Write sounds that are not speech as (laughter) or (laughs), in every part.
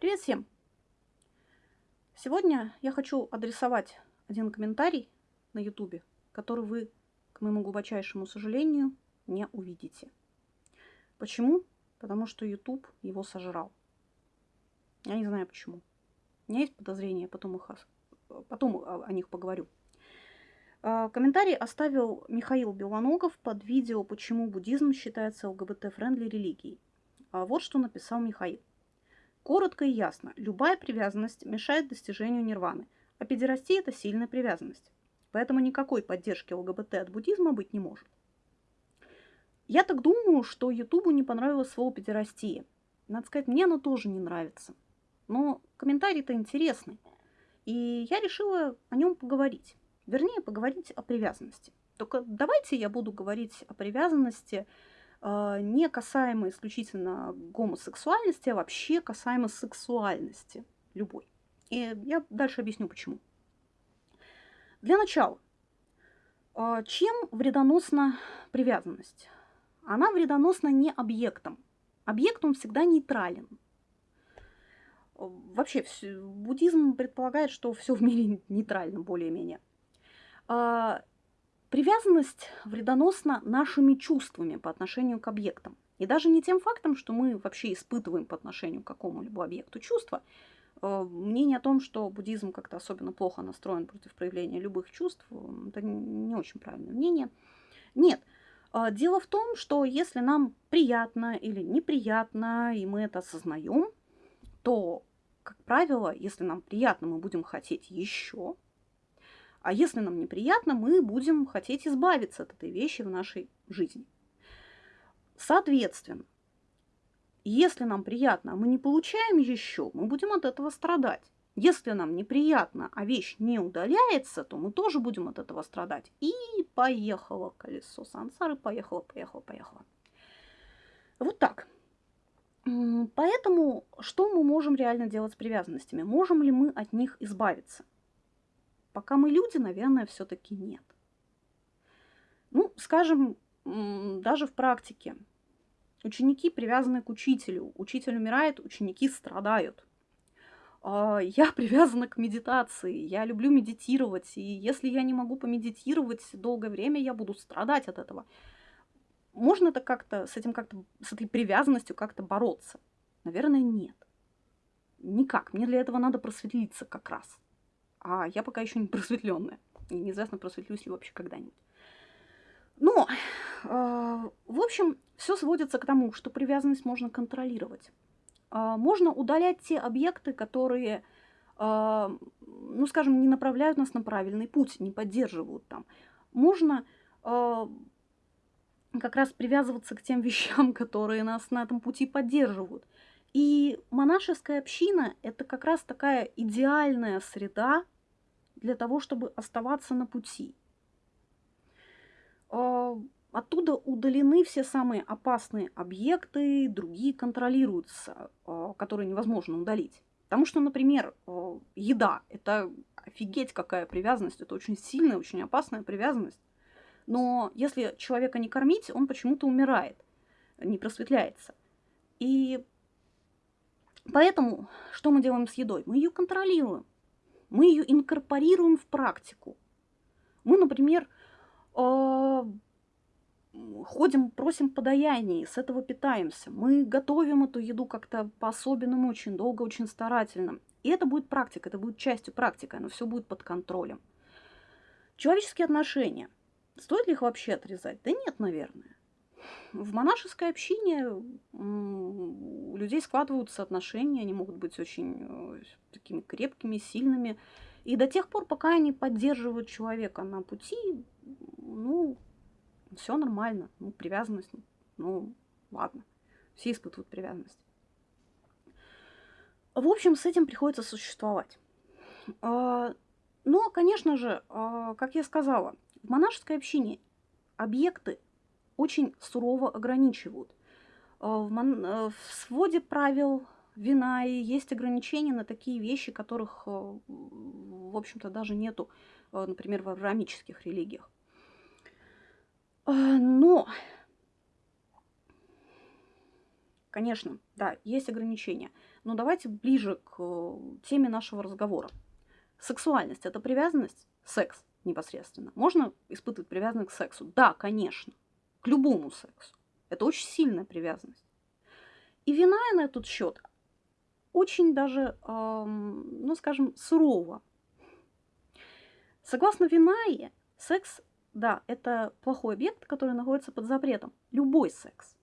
Привет всем! Сегодня я хочу адресовать один комментарий на YouTube, который вы, к моему глубочайшему сожалению, не увидите. Почему? Потому что YouTube его сожрал. Я не знаю почему. У меня есть подозрения, потом, их, потом о них поговорю. А, комментарий оставил Михаил Белоногов под видео «Почему буддизм считается ЛГБТ- friendly религией». А вот что написал Михаил. Коротко и ясно, любая привязанность мешает достижению нирваны, а педерастия – это сильная привязанность. Поэтому никакой поддержки ЛГБТ от буддизма быть не может. Я так думаю, что Ютубу не понравилось слово педерастия. Надо сказать, мне оно тоже не нравится. Но комментарий-то интересный. И я решила о нем поговорить. Вернее, поговорить о привязанности. Только давайте я буду говорить о привязанности не касаемо исключительно гомосексуальности, а вообще касаемо сексуальности любой. И я дальше объясню почему. Для начала, э, чем вредоносна привязанность? Она вредоносна не объектом. Объект он всегда нейтрален. Вообще, буддизм предполагает, что все в мире нейтрально более-менее. Привязанность вредоносна нашими чувствами по отношению к объектам. И даже не тем фактом, что мы вообще испытываем по отношению к какому-либо объекту чувства. А, мнение о том, что буддизм как-то особенно плохо настроен против проявления любых чувств, это не очень правильное мнение. Нет. А, дело в том, что если нам приятно или неприятно, и мы это осознаем, то, как правило, если нам приятно, мы будем хотеть еще, а если нам неприятно, мы будем хотеть избавиться от этой вещи в нашей жизни. Соответственно, если нам приятно, а мы не получаем еще, мы будем от этого страдать. Если нам неприятно, а вещь не удаляется, то мы тоже будем от этого страдать. И поехало колесо сансары, поехало, поехало, поехало. Вот так. Поэтому что мы можем реально делать с привязанностями? Можем ли мы от них избавиться? Пока мы люди, наверное, все-таки нет. Ну, скажем, даже в практике. Ученики привязаны к учителю. Учитель умирает, ученики страдают. А, я (laughs) привязана к медитации. Я люблю медитировать. И если я не могу помедитировать долгое время, я буду страдать от этого. Можно это как-то с этим как-то с этой привязанностью как-то бороться? Наверное, нет. Никак. Мне для этого надо просветлиться как раз а я пока еще не просветленная. И неизвестно, просветлюсь ли вообще когда-нибудь. Но, э, в общем, все сводится к тому, что привязанность можно контролировать. Э, можно удалять те объекты, которые, э, ну, скажем, не направляют нас на правильный путь, не поддерживают там. Можно э, как раз привязываться к тем (laughs) вещам, которые нас на этом пути поддерживают. И монашеская община – это как раз такая идеальная среда для того, чтобы оставаться на пути. А, оттуда удалены все самые опасные объекты, другие контролируются, а, которые невозможно удалить. Потому что, например, а, еда – это офигеть какая привязанность, это очень сильная, очень опасная привязанность. Но если человека не кормить, он почему-то умирает, не просветляется. И Поэтому что мы делаем с едой? Мы ее контролируем. Мы ее инкорпорируем в практику. Мы, например, э, ходим, просим подаяний, с этого питаемся. Мы готовим эту еду как-то по-особенному, очень долго, очень старательно. И это будет практика, это будет частью практики, оно все будет под контролем. Человеческие отношения. Стоит ли их вообще отрезать? Да нет, наверное. В монашеской общине у людей складываются отношения, они могут быть очень э, такими крепкими, сильными. И до тех пор, пока они поддерживают человека на пути, ну, все нормально. Ну, привязанность, ну, ладно. Все испытывают привязанность. В общем, с этим приходится существовать. А, но, конечно же, а, как я сказала, в монашеской общине объекты очень сурово ограничивают. Э. Э, в своде правил вина и есть ограничения на такие вещи, которых, э, в общем-то, даже нету, например, в авраамических религиях. Но, конечно, да, есть ограничения. Но давайте ближе к теме нашего разговора. Сексуальность – это привязанность? Секс непосредственно. Можно испытывать привязанность к сексу? Да, конечно. К любому сексу. Это очень сильная привязанность. И вина на этот счет очень даже, эм, ну скажем, сурова. Согласно Винае, секс, да, это плохой объект, который находится под запретом. Любой секс.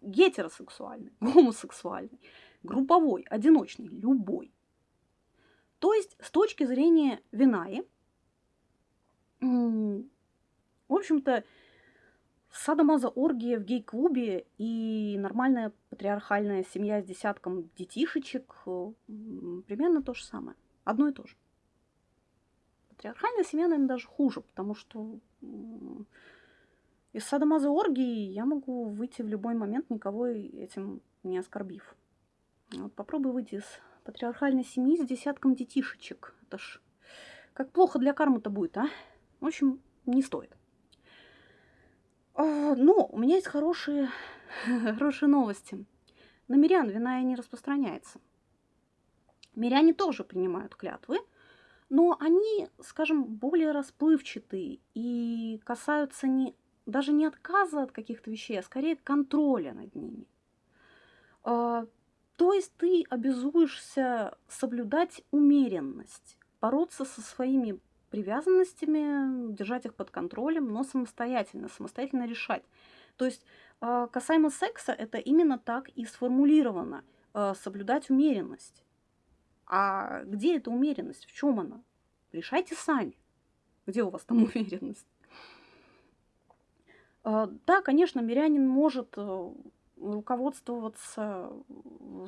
Гетеросексуальный, (laughs) гомосексуальный, групповой, одиночный, любой. То есть, с точки зрения Винаи, в общем-то, садомаза оргия в гей-клубе и нормальная патриархальная семья с десятком детишечек примерно то же самое. Одно и то же. Патриархальная семья, наверное, даже хуже, потому что из садомаза оргии я могу выйти в любой момент, никого этим не оскорбив. Вот попробуй выйти из патриархальной семьи с десятком детишечек. Это ж как плохо для кармы-то будет, а? В общем, не стоит. А, но у меня есть хорошие, (laughs) хорошие новости. На мирян вина и не распространяется. Миряне тоже принимают клятвы, но они, скажем, более расплывчатые и касаются не, даже не отказа от каких-то вещей, а скорее контроля над ними. А, то есть ты обязуешься соблюдать умеренность, бороться со своими привязанностями, держать их под контролем, но самостоятельно, самостоятельно решать. То есть а, касаемо секса, это именно так и сформулировано. А, соблюдать умеренность. А где эта умеренность? В чем она? Решайте сами. Где у вас там (laughs) умеренность? А, да, конечно, мирянин может э, руководствоваться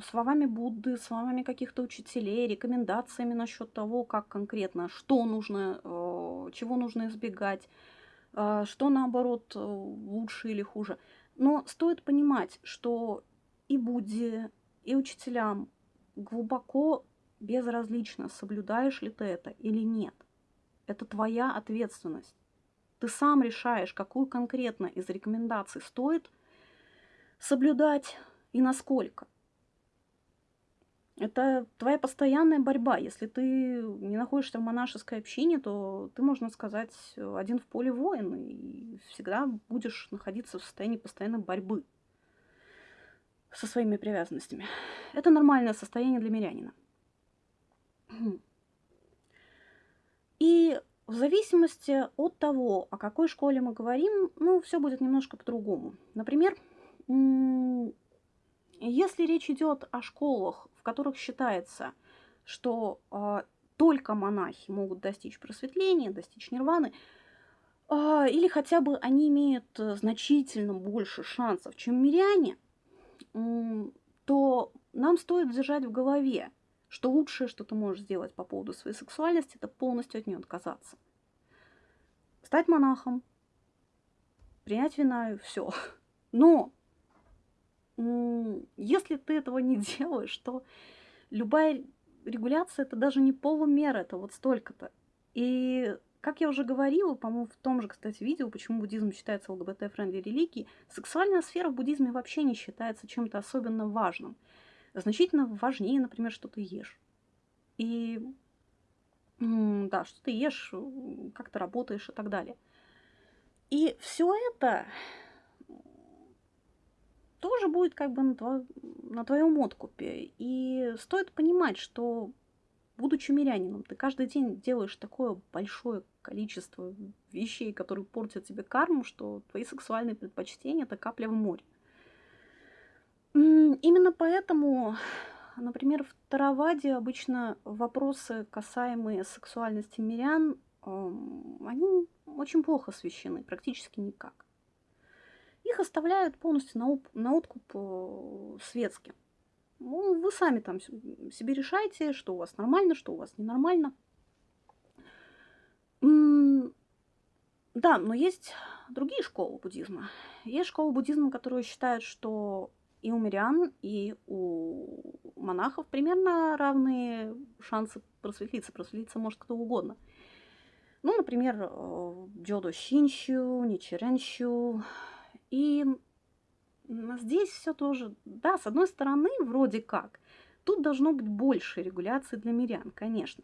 словами Будды, словами каких-то учителей, рекомендациями насчет того, как конкретно, что нужно, э, чего нужно избегать, э, что наоборот э, лучше или хуже. Но стоит понимать, что и Будде, и учителям глубоко безразлично, соблюдаешь ли ты это или нет. Это твоя ответственность. Ты сам решаешь, какую конкретно из рекомендаций стоит соблюдать и насколько. Это твоя постоянная борьба. Если ты не находишься в монашеской общине, то ты, можно сказать, один в поле воин, и всегда будешь находиться в состоянии постоянной борьбы со своими привязанностями. Это нормальное состояние для мирянина. И в зависимости от того, о какой школе мы говорим, ну, все будет немножко по-другому. Например, если речь идет о школах, в которых считается, что э, только монахи могут достичь просветления, достичь нирваны, э, или хотя бы они имеют значительно больше шансов, чем миряне, э, то нам стоит держать в голове, что лучшее, что ты можешь сделать по поводу своей сексуальности, это полностью от нее отказаться. Стать монахом, принять винаю и все. Но если ты этого не (laughs) делаешь, то любая регуляция это даже не полумера, это вот столько-то. И как я уже говорила, по-моему, в том же, кстати, видео, почему буддизм считается ЛГБТ- friendly религией, сексуальная сфера в буддизме вообще не считается чем-то особенно важным. Значительно важнее, например, что ты ешь. И да, что ты ешь, как ты работаешь и так далее. И все это тоже будет как бы на, тво... на твоем откупе. И стоит понимать, что будучи мирянином, ты каждый день делаешь такое большое количество вещей, которые портят тебе карму, что твои сексуальные предпочтения – это капля в море. Именно поэтому, например, в Тараваде обычно вопросы, касаемые сексуальности мирян, они очень плохо освещены, практически никак их оставляют полностью на, на откуп э, светским. Ну, вы сами там себе решаете, что у вас нормально, что у вас ненормально. Да, но есть другие школы буддизма. Есть школы буддизма, которые считают, что и у мирян, и у монахов примерно равные шансы просветлиться. Просветлиться может кто угодно. Ну, например, э, Джодо Шинщу, Ничеренщу, и здесь все тоже, да, с одной стороны, вроде как, тут должно быть больше регуляции для мирян, конечно.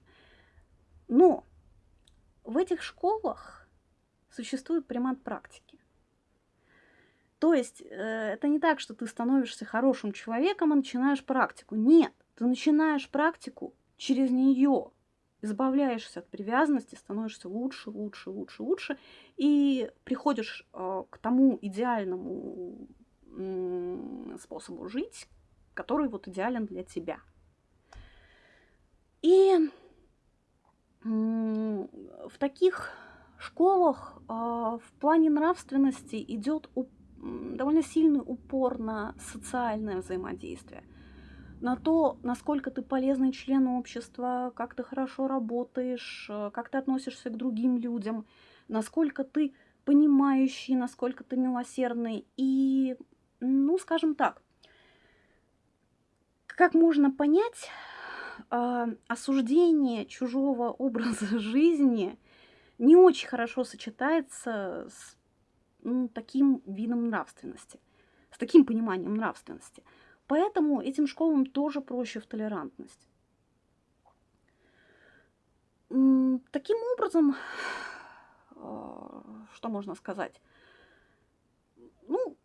Но в этих школах существует примат практики. То есть э, это не так, что ты становишься хорошим человеком и начинаешь практику. Нет, ты начинаешь практику через нее, избавляешься от привязанности, становишься лучше, лучше, лучше, лучше, и приходишь э, к тому идеальному способу жить, который вот идеален для тебя. И в таких школах э, в плане нравственности идет довольно сильный упор на социальное взаимодействие, на то, насколько ты полезный член общества, как ты хорошо работаешь, э, как ты относишься к другим людям, насколько ты понимающий, насколько ты милосердный. И, ну, скажем так, как можно понять, э, осуждение чужого образа (laughs) жизни не очень хорошо сочетается с ну, таким видом нравственности, с таким пониманием нравственности. Поэтому этим школам тоже проще в толерантность. Таким образом, а, что можно сказать? Ну,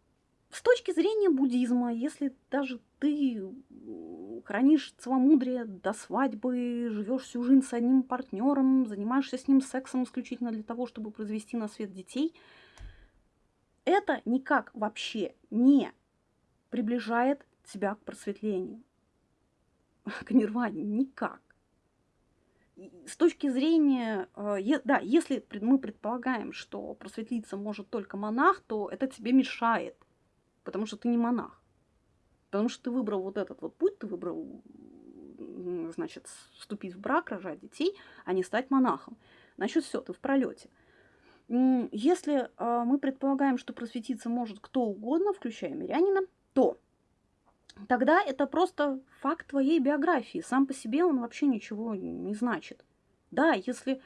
с точки зрения буддизма, если даже ты хранишь целомудрие до свадьбы, живешь всю жизнь с одним партнером, занимаешься с ним сексом исключительно для того, чтобы произвести на свет детей – это никак вообще не приближает тебя к просветлению, (laughs) к нирване, никак. С точки зрения, э, да, если мы предполагаем, что просветлиться может только монах, то это тебе мешает, потому что ты не монах. Потому что ты выбрал вот этот вот путь, ты выбрал, значит, вступить в брак, рожать детей, а не стать монахом. Значит, все, ты в пролете. Если а, мы предполагаем, что просветиться может кто угодно, включая мирянина, то тогда это просто факт твоей биографии. Сам по себе он вообще ничего не значит. Да, если э,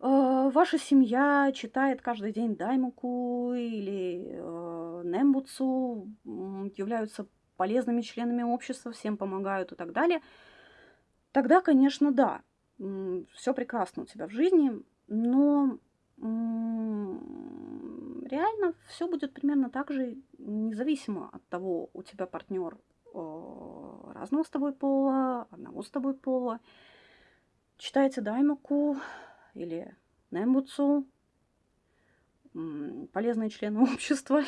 ваша семья читает каждый день Даймуку или э, Нембуцу, являются полезными членами общества, всем помогают и так далее, тогда, конечно, да, все прекрасно у тебя в жизни, но реально все будет примерно так же, независимо от того, у тебя партнер разного с тобой пола, одного с тобой пола. Читайте Даймаку или Нембуцу, полезные члены (laughs) общества,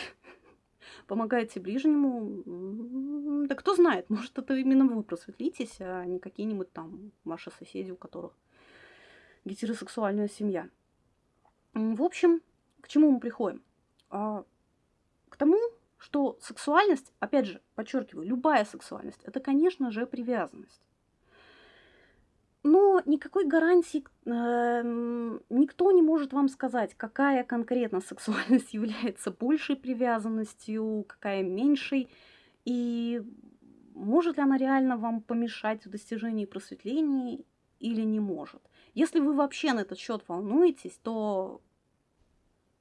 помогаете ближнему. Да кто знает, может, это именно вы просветлитесь, а не какие-нибудь там ваши соседи, у которых гетеросексуальная семья. В общем, к чему мы приходим? А, к тому, что сексуальность, опять же, подчеркиваю, любая сексуальность, это, конечно же, привязанность. Но никакой гарантии э, никто не может вам сказать, какая конкретно сексуальность (laughs) является большей привязанностью, какая меньшей, и может ли она реально вам помешать в достижении просветления или не может. Если вы вообще на этот счет волнуетесь, то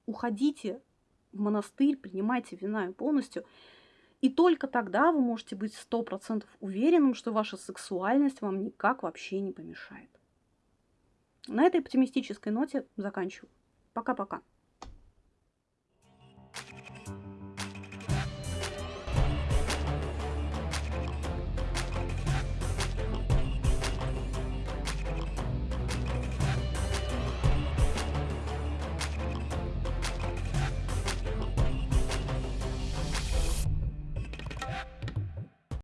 уходите в монастырь, принимайте вина полностью. И только тогда вы можете быть сто процентов уверенным, что ваша сексуальность вам никак вообще не помешает. На этой оптимистической ноте заканчиваю. Пока-пока.